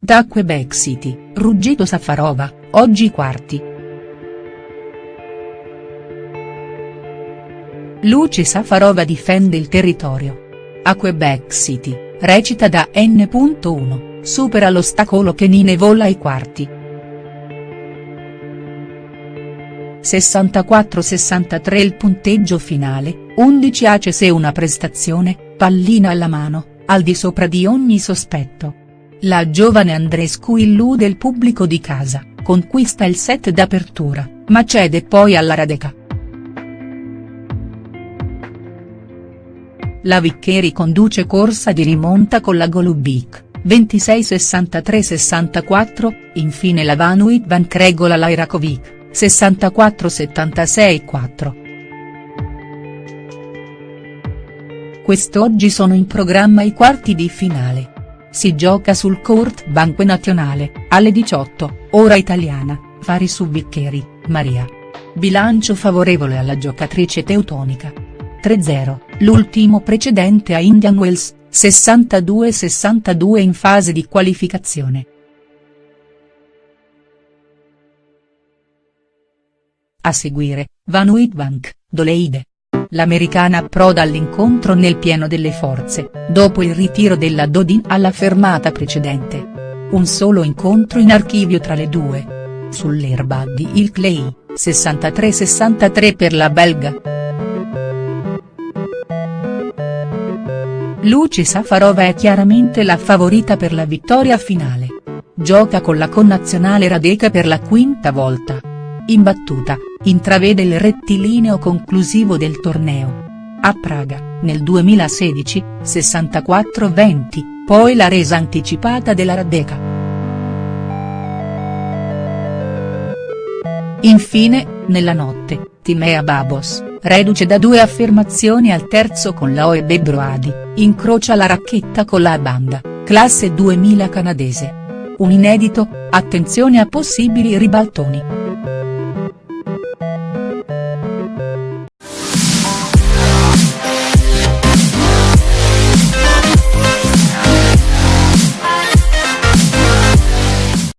partita a Quebec City, ruggito Safarova, oggi quarti. Luci Safarova difende il territorio. A Quebec City, recita da N.1, supera l'ostacolo che Nine vola ai quarti. 64-63 il punteggio finale, 11 ace se una prestazione, pallina alla mano, al di sopra di ogni sospetto. La giovane Andrescu illude il pubblico di casa, conquista il set d'apertura, ma cede poi alla Radeca. La Viccheri conduce corsa di rimonta con la Golubic, 26-63-64, infine la Van Witbank regola la Irakovic, 64-76-4. Quest'oggi sono in programma i quarti di finale. Si gioca sul Court Banque Nazionale, alle 18, ora italiana, Fari su Viccheri, Maria. Bilancio favorevole alla giocatrice teutonica. 3-0, l'ultimo precedente a Indian Wells, 62-62 in fase di qualificazione. A seguire, Van Witbank, Doleide. L'americana approda all'incontro nel pieno delle forze, dopo il ritiro della Dodin alla fermata precedente. Un solo incontro in archivio tra le due. Sull'erba di Il Clay, 63-63 per la belga. Luci Safarova è chiaramente la favorita per la vittoria finale. Gioca con la connazionale Radeka per la quinta volta. Imbattuta, intravede il rettilineo conclusivo del torneo. A Praga, nel 2016, 64-20, poi la resa anticipata della Radeka. Infine, nella notte, Timea Babos, reduce da due affermazioni al terzo con la Oebe Broadi, incrocia la racchetta con la banda, classe 2000 canadese. Un inedito, attenzione a possibili ribaltoni.